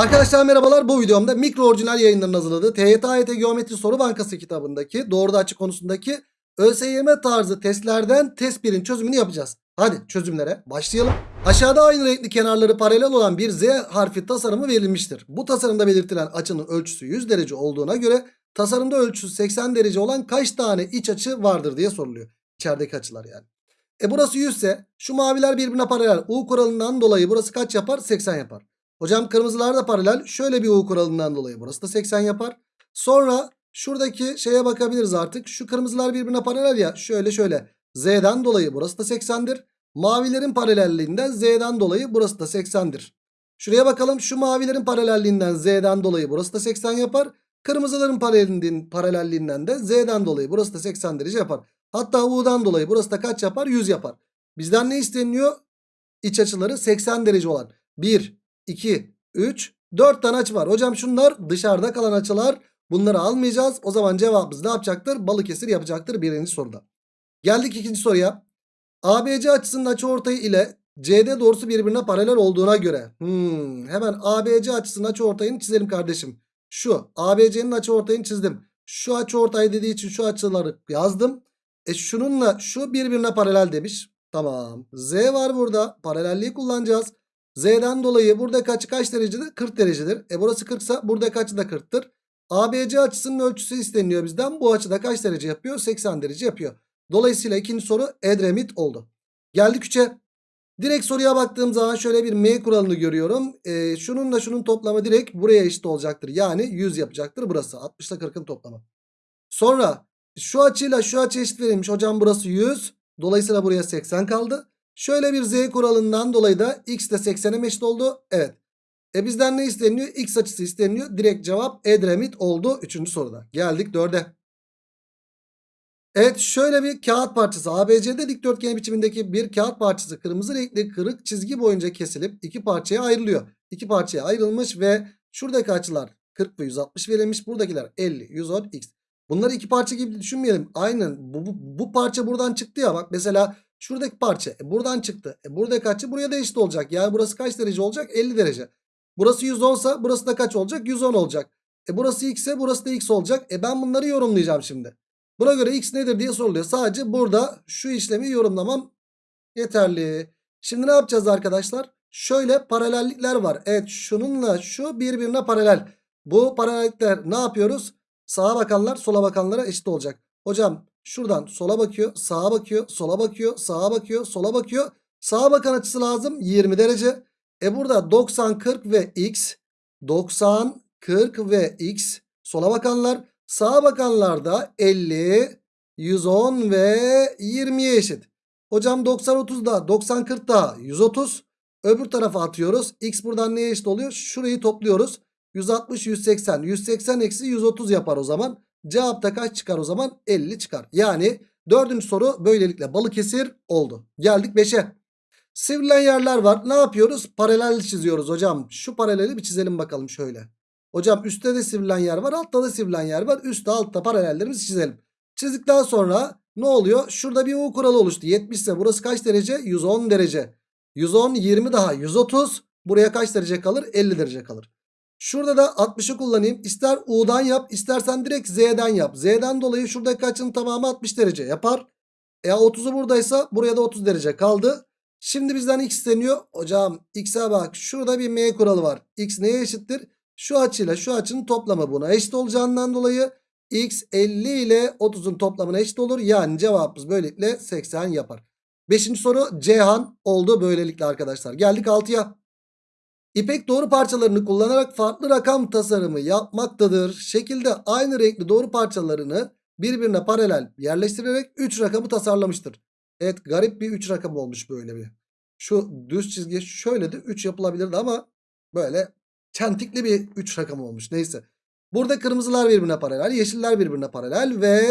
Arkadaşlar merhabalar bu videomda mikro orijinal yayınlarının hazırladığı TYT AYT Geometri Soru Bankası kitabındaki doğruda açık konusundaki ÖSYM tarzı testlerden test 1'in çözümünü yapacağız. Hadi çözümlere başlayalım. Aşağıda aynı renkli kenarları paralel olan bir Z harfi tasarımı verilmiştir. Bu tasarımda belirtilen açının ölçüsü 100 derece olduğuna göre tasarımda ölçüsü 80 derece olan kaç tane iç açı vardır diye soruluyor. İçerideki açılar yani. E burası 100 ise şu maviler birbirine paralel. U kuralından dolayı burası kaç yapar? 80 yapar. Hocam kırmızılar da paralel. Şöyle bir U kuralından dolayı burası da 80 yapar. Sonra şuradaki şeye bakabiliriz artık. Şu kırmızılar birbirine paralel ya. Şöyle şöyle. Z'den dolayı burası da 80'dir. Mavilerin paralelliğinden Z'den dolayı burası da 80'dir. Şuraya bakalım. Şu mavilerin paralelliğinden Z'den dolayı burası da 80 yapar. Kırmızıların paralelliğinden, de Z'den dolayı burası da 80 derece yapar. Hatta U'dan dolayı burası da kaç yapar? 100 yapar. Bizden ne isteniyor? İç açıları 80 derece olan. 1, 2, 3, 4 tane açı var. Hocam şunlar dışarıda kalan açılar. Bunları almayacağız. O zaman cevabımız ne yapacaktır? Balıkesir yapacaktır birinci soruda. Geldik ikinci soruya. ABC açısının açıortayı ile CD doğrusu birbirine paralel olduğuna göre. Hmm, hemen ABC açısının açıortayını çizelim kardeşim. Şu ABC'nin açıortayını çizdim. Şu açıortay dediği için şu açıları yazdım. E şununla şu birbirine paralel demiş. Tamam. Z var burada. Paralelliği kullanacağız. Z'den dolayı burada kaç kaç derecedir? 40 derecedir. E burası 40 ise burada kaçı da 40'tır. ABC açısının ölçüsü isteniyor bizden. Bu açıda kaç derece yapıyor? 80 derece yapıyor. Dolayısıyla ikinci soru Edremit oldu. Geldik 3'e. Direkt soruya baktığım zaman şöyle bir M kuralını görüyorum. E, şununla şunun toplamı direkt buraya eşit olacaktır. Yani 100 yapacaktır burası. 60 ile 40'ın toplamı. Sonra şu açıyla şu açı eşit verilmiş. Hocam burası 100. Dolayısıyla buraya 80 kaldı. Şöyle bir z kuralından dolayı da x de 80'e eşit oldu. Evet. E bizden ne isteniyor? X açısı isteniyor. Direkt cevap Edremit oldu 3. soruda. Geldik 4'e. Evet şöyle bir kağıt parçası ABC'de dikdörtgen biçimindeki bir kağıt parçası kırmızı renkli kırık çizgi boyunca kesilip iki parçaya ayrılıyor. İki parçaya ayrılmış ve şuradaki açılar 40 ve 160 verilmiş. Buradakiler 50, 110, x. Bunları iki parça gibi düşünmeyelim. Aynen bu, bu, bu parça buradan çıktı ya bak mesela şuradaki parça e, buradan çıktı. E, buradaki açı buraya da eşit olacak. Yani burası kaç derece olacak? 50 derece. Burası 110 ise burası da kaç olacak? 110 olacak. E burası x ise burası da x olacak. E ben bunları yorumlayacağım şimdi. Buna göre x nedir diye soruluyor. Sadece burada şu işlemi yorumlamam yeterli. Şimdi ne yapacağız arkadaşlar? Şöyle paralellikler var. Evet şununla şu birbirine paralel. Bu paralellikler ne yapıyoruz? Sağa bakanlar sola bakanlara eşit olacak. Hocam şuradan sola bakıyor, sağa bakıyor, sola bakıyor, sağa bakıyor, sola bakıyor. Sağa bakan açısı lazım 20 derece. E burada 90, 40 ve x. 90, 40 ve x. Sola bakanlar. Sağa bakanlar da 50, 110 ve 20'ye eşit. Hocam 90, 30 da 90, 40 da 130. Öbür tarafa atıyoruz. X buradan neye eşit oluyor? Şurayı topluyoruz. 160, 180. 180 eksi 130 yapar o zaman. Cevapta kaç çıkar o zaman? 50 çıkar. Yani dördüncü soru böylelikle Balıkesir oldu. Geldik 5'e. Sivrilen yerler var. Ne yapıyoruz? Paralel çiziyoruz hocam. Şu paraleli bir çizelim bakalım şöyle. Hocam üstte de sivrilen yer var. Altta da sivrilen yer var. Üstte altta paralellerimizi çizelim. Çizdikten sonra ne oluyor? Şurada bir U kuralı oluştu. 70 ise burası kaç derece? 110 derece. 110 20 daha 130. Buraya kaç derece kalır? 50 derece kalır. Şurada da 60'ı kullanayım. İster U'dan yap istersen direkt Z'den yap. Z'den dolayı şuradaki açının tamamı 60 derece yapar. E 30'u buradaysa buraya da 30 derece kaldı. Şimdi bizden x isteniyor. Hocam x'e bak şurada bir m kuralı var. x neye eşittir? Şu açıyla şu açının toplamı buna eşit olacağından dolayı x 50 ile 30'un toplamına eşit olur. Yani cevabımız böylelikle 80 yapar. Beşinci soru Cihan oldu böylelikle arkadaşlar. Geldik 6'ya. İpek doğru parçalarını kullanarak farklı rakam tasarımı yapmaktadır. Şekilde aynı renkli doğru parçalarını birbirine paralel yerleştirerek 3 rakamı tasarlamıştır. Evet garip bir 3 rakam olmuş böyle bir. Şu düz çizgi şöyle de 3 yapılabilirdi ama böyle çentikli bir 3 rakam olmuş. Neyse. Burada kırmızılar birbirine paralel, yeşiller birbirine paralel ve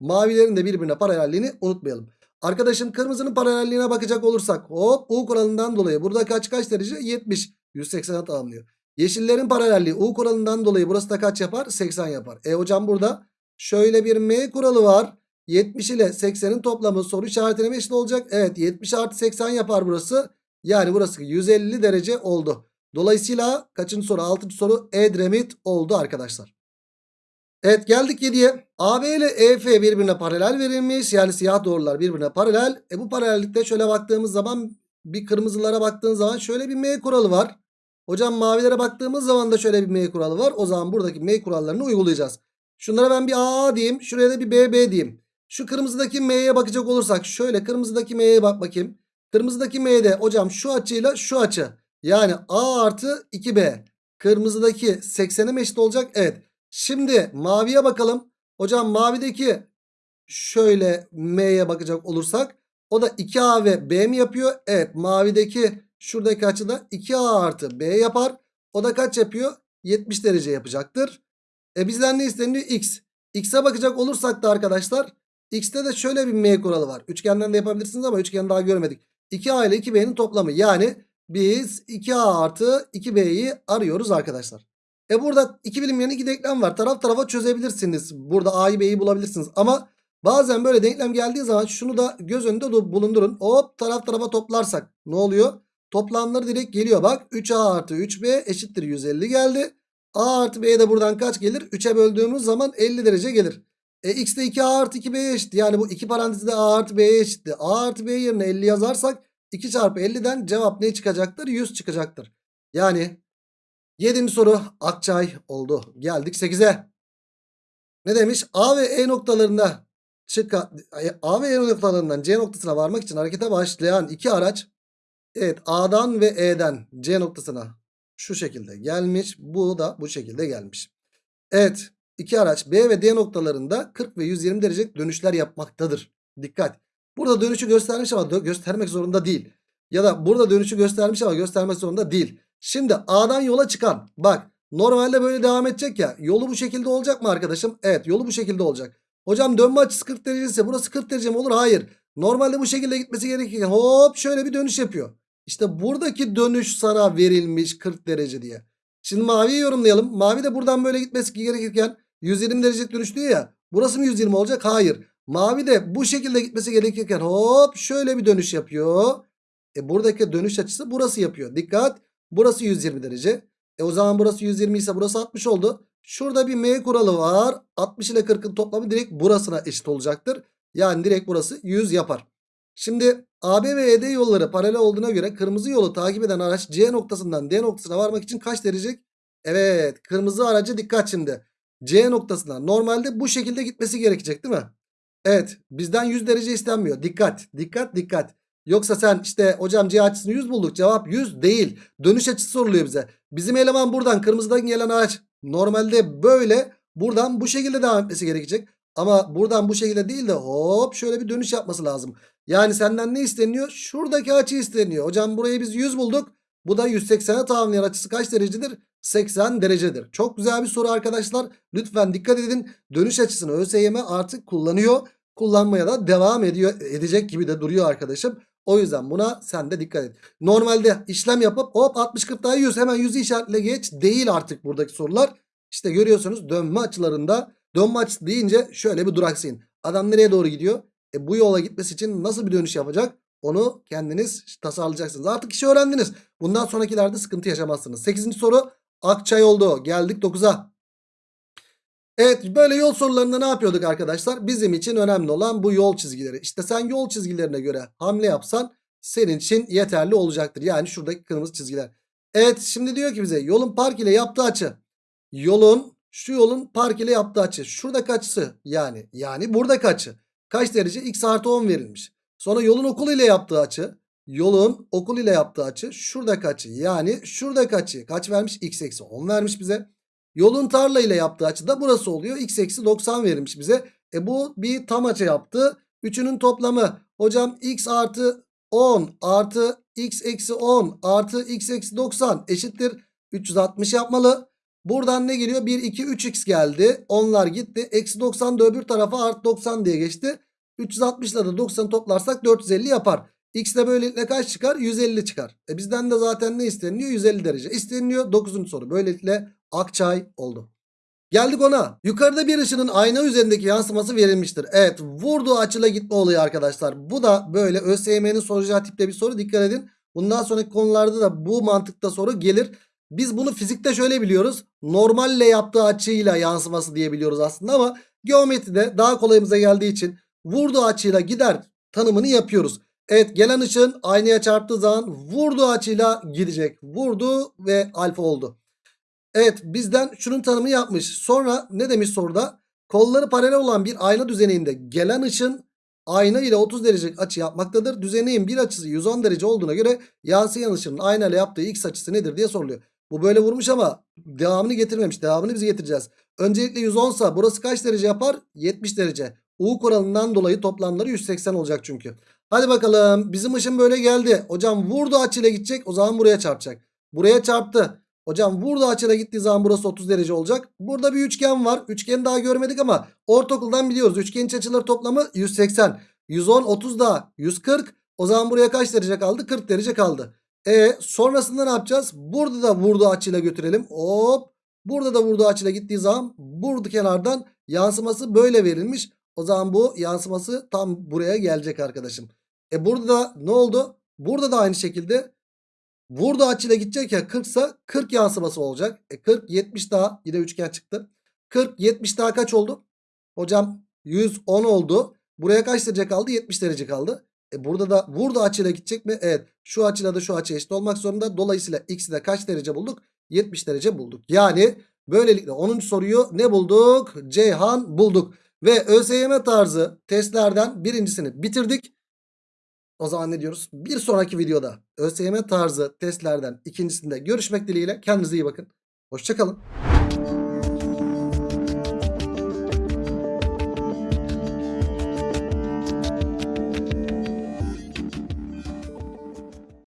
mavilerin de birbirine paralelliğini unutmayalım. Arkadaşım kırmızının paralelliğine bakacak olursak hop U kuralından dolayı burada kaç kaç derece? 70. 180'e tamamlıyor. Yeşillerin paralelliği U kuralından dolayı burası da kaç yapar? 80 yapar. E hocam burada şöyle bir M kuralı var. 70 ile 80'in toplamı soru işaretine eşit olacak. Evet 70 artı 80 yapar burası. Yani burası 150 derece oldu. Dolayısıyla kaçıncı soru? Altıncı soru Edremit oldu arkadaşlar. Evet geldik 7'ye. AB ile EF birbirine paralel verilmiş. Yani siyah doğrular birbirine paralel. E bu paralellikte şöyle baktığımız zaman bir kırmızılara baktığın zaman şöyle bir M kuralı var. Hocam mavilere baktığımız zaman da şöyle bir M kuralı var. O zaman buradaki M kurallarını uygulayacağız. Şunlara ben bir AA diyeyim. Şuraya da bir BB diyeyim. Şu kırmızıdaki M'ye bakacak olursak şöyle kırmızıdaki M'ye bak bakayım. Kırmızıdaki M'de hocam şu açıyla şu açı. Yani A artı 2B. Kırmızıdaki 80'e mi eşit olacak? Evet. Şimdi maviye bakalım. Hocam mavideki şöyle M'ye bakacak olursak o da 2A ve B mi yapıyor? Evet mavideki şuradaki açıda 2A artı B yapar. O da kaç yapıyor? 70 derece yapacaktır. E bizden ne isteniyor? X. X'e bakacak olursak da arkadaşlar X'te de şöyle bir M kuralı var. Üçgenden de yapabilirsiniz ama üçgen daha görmedik. 2A ile 2B'nin toplamı. Yani biz 2A artı 2B'yi arıyoruz arkadaşlar. E burada iki bilinmeyen iki denklem var. Taraf tarafa çözebilirsiniz. Burada A'yı B'yi bulabilirsiniz. Ama bazen böyle denklem geldiği zaman şunu da göz önünde bulundurun. Hop taraf tarafa toplarsak ne oluyor? Toplamları direkt geliyor. Bak 3A artı 3B eşittir 150 geldi. A artı B de buradan kaç gelir? 3'e böldüğümüz zaman 50 derece gelir. E x de 2A artı 2B'ye eşit. Yani bu iki parantezde A artı B'ye eşitti. A artı B yerine 50 yazarsak 2 çarpı 50'den cevap ne çıkacaktır? 100 çıkacaktır. Yani 7. soru Akçay oldu. Geldik 8'e. Ne demiş? A ve E noktalarında çıkan A ve E noktalarından C noktasına varmak için harekete başlayan iki araç evet A'dan ve E'den C noktasına şu şekilde gelmiş. Bu da bu şekilde gelmiş. Evet iki araç B ve D noktalarında 40 ve 120 derece dönüşler yapmaktadır. Dikkat. Burada dönüşü göstermiş ama göstermek zorunda değil. Ya da burada dönüşü göstermiş ama göstermek zorunda değil. Şimdi A'dan yola çıkan bak normalde böyle devam edecek ya yolu bu şekilde olacak mı arkadaşım? Evet yolu bu şekilde olacak. Hocam dönme açısı 40 derece ise burası 40 derece mi olur? Hayır. Normalde bu şekilde gitmesi gerekirken hop şöyle bir dönüş yapıyor. İşte buradaki dönüş sana verilmiş 40 derece diye. Şimdi maviyi yorumlayalım. Mavi de buradan böyle gitmesi gerekirken 120 derece dönüş diyor ya. Burası mı 120 olacak? Hayır. Mavi de bu şekilde gitmesi gerekirken hop şöyle bir dönüş yapıyor. E buradaki dönüş açısı burası yapıyor. Dikkat. Burası 120 derece. E o zaman burası 120 ise burası 60 oldu. Şurada bir M kuralı var. 60 ile 40'ın toplamı direkt burasına eşit olacaktır. Yani direkt burası 100 yapar. Şimdi AB ve ED yolları paralel olduğuna göre kırmızı yolu takip eden araç C noktasından D noktasına varmak için kaç derece? Evet kırmızı aracı dikkat şimdi. C noktasına normalde bu şekilde gitmesi gerekecek değil mi? Evet bizden 100 derece istenmiyor. Dikkat dikkat dikkat. Yoksa sen işte hocam C açısını 100 bulduk. Cevap 100 değil. Dönüş açısı soruluyor bize. Bizim eleman buradan kırmızıdan gelen araç normalde böyle buradan bu şekilde devam etmesi gerekecek. Ama buradan bu şekilde değil de hop şöyle bir dönüş yapması lazım. Yani senden ne isteniyor? Şuradaki açı isteniyor. Hocam burayı biz 100 bulduk. Bu da 180'e tamamlayan açısı kaç derecedir? 80 derecedir. Çok güzel bir soru arkadaşlar. Lütfen dikkat edin. Dönüş açısını ÖSYM artık kullanıyor. Kullanmaya da devam ediyor edecek gibi de duruyor arkadaşım. O yüzden buna sen de dikkat et. Normalde işlem yapıp hop 60 40 daha 100 hemen 100'ü işaretle geç değil artık buradaki sorular. İşte görüyorsunuz dönme açılarında dönme deyince şöyle bir duraksayın. Adam nereye doğru gidiyor? E bu yola gitmesi için nasıl bir dönüş yapacak? Onu kendiniz tasarlayacaksınız. Artık işi öğrendiniz. Bundan sonrakilerde sıkıntı yaşamazsınız. 8. soru Akçay oldu. Geldik 9'a. Evet böyle yol sorularında ne yapıyorduk arkadaşlar? Bizim için önemli olan bu yol çizgileri. İşte sen yol çizgilerine göre hamle yapsan senin için yeterli olacaktır. Yani şuradaki kırmızı çizgiler. Evet şimdi diyor ki bize yolun park ile yaptığı açı. Yolun şu yolun park ile yaptığı açı. Şuradaki açısı yani. Yani buradaki açı. Kaç derece? X artı 10 verilmiş. Sonra yolun okul ile yaptığı açı. Yolun okul ile yaptığı açı. Şuradaki açı. Yani şuradaki açı. Kaç vermiş? X eksi 10 vermiş bize. Yolun tarla ile yaptığı açı da burası oluyor. X eksi 90 verilmiş bize. E bu bir tam açı yaptı. Üçünün toplamı. Hocam x artı 10 artı x eksi 10 artı x eksi 90 eşittir. 360 yapmalı. Buradan ne geliyor? 1, 2, 3x geldi. Onlar gitti. Eksi 90 da öbür tarafa artı 90 diye geçti. 360 ile de 90 toplarsak 450 yapar. X de böylelikle kaç çıkar? 150 çıkar. E bizden de zaten ne isteniyor? 150 derece isteniyor. 9. soru. Böylelikle Akçay oldu. Geldik ona. Yukarıda bir ışının ayna üzerindeki yansıması verilmiştir. Evet vurduğu açıyla gitme olayı arkadaşlar. Bu da böyle ÖSYM'nin soracağı tipte bir soru. Dikkat edin. Bundan sonraki konularda da bu mantıkta soru gelir. Biz bunu fizikte şöyle biliyoruz. Normalle yaptığı açıyla yansıması diyebiliyoruz aslında ama geometride daha kolayımıza geldiği için vurduğu açıyla gider tanımını yapıyoruz. Evet gelen ışın aynaya çarptığı zaman vurduğu açıyla gidecek. Vurdu ve alfa oldu. Evet bizden şunun tanımı yapmış. Sonra ne demiş soruda? Kolları paralel olan bir ayna düzeninde gelen ışın ayna ile 30 derecelik açı yapmaktadır. Düzeneğin bir açısı 110 derece olduğuna göre yansıyan ışının ayna ile yaptığı x açısı nedir diye soruluyor. Bu böyle vurmuş ama devamını getirmemiş. Devamını biz getireceğiz. Öncelikle 110 sa burası kaç derece yapar? 70 derece. U kuralından dolayı toplamları 180 olacak çünkü. Hadi bakalım bizim ışın böyle geldi. Hocam vurdu açıyla gidecek o zaman buraya çarpacak. Buraya çarptı. Hocam burada açıyla gittiği zaman burası 30 derece olacak. Burada bir üçgen var. Üçgeni daha görmedik ama ortaokuldan biliyoruz. Üçgenin iç açıları toplamı 180. 110, 30 daha 140. O zaman buraya kaç derece kaldı? 40 derece kaldı. E sonrasında ne yapacağız? Burada da vurduğu açıyla götürelim. Hop. Burada da vurduğu açıyla gittiği zaman burada kenardan yansıması böyle verilmiş. O zaman bu yansıması tam buraya gelecek arkadaşım. E burada da ne oldu? Burada da aynı şekilde Burada açıyla gidecek ya 40 ise 40 yansıması olacak. E 40 70 daha yine üçgen çıktı. 40 70 daha kaç oldu? Hocam 110 oldu. Buraya kaç derece kaldı? 70 derece kaldı. E burada da burada açıyla gidecek mi? Evet. Şu açıyla da şu açı eşit olmak zorunda. Dolayısıyla x'i de kaç derece bulduk? 70 derece bulduk. Yani böylelikle 10. soruyu ne bulduk? Ceyhan bulduk. Ve ÖSYM tarzı testlerden birincisini bitirdik. O zaman ne diyoruz? Bir sonraki videoda ÖSYM tarzı testlerden ikincisinde görüşmek dileğiyle. Kendinize iyi bakın. Hoşçakalın.